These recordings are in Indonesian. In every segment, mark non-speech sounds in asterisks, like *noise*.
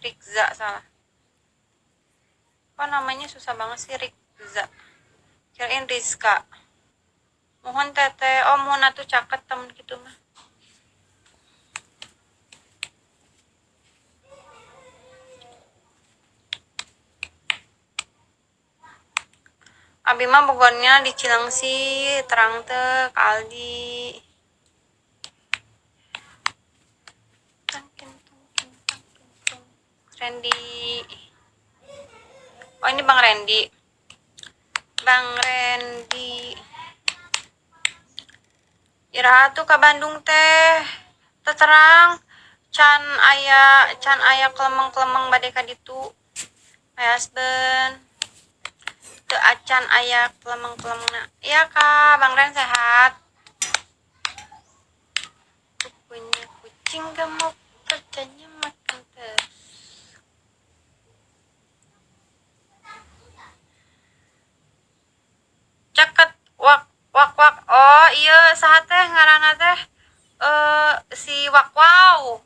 Rikza salah. Apa namanya susah banget sih Rikza? Kirain Rizka. Mohon teteh oh mohon atuh caket temen gitu mah. Abi mah Bogornya di Cilengsi terang Aldi Randy. Oh ini Bang Randy. Bang Randy. Iraha tuh ke Bandung teh. Terang can ayah can ayah kelemeng kelemeng badeka ditu. Ayah husband ke acan ayah kelemeng kelemeng iya kak bang Ren sehat. Punya kucing gemuk iya sahat teh ngarana teh eh si wak wow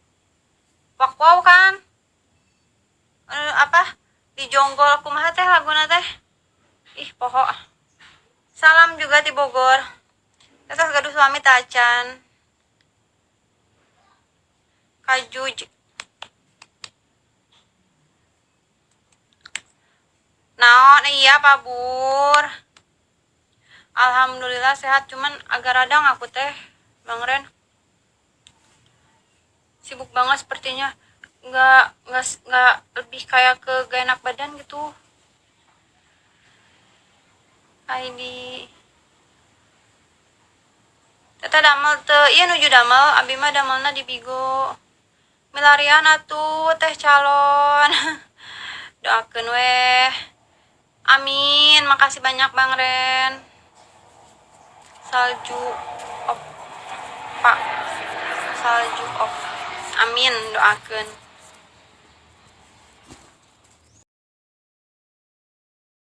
wak wow kan? Eh, apa? Di jonggol kumaha teh laguna teh? Ih poho. Salam juga di Bogor. Teteh gaduh suami tacan kajuj. Naon? Iya pak bur Alhamdulillah sehat cuman agak radang aku teh Bang Ren. Sibuk banget sepertinya. Nggak nggak nggak lebih kayak ke gak enak badan gitu. ID Teta damel te iya nuju damel abi mah damelna di Bigo. Milarian atuh teh calon. *laughs* Doakeun weh. Amin makasih banyak Bang Ren salju op pak salju op amin doakeun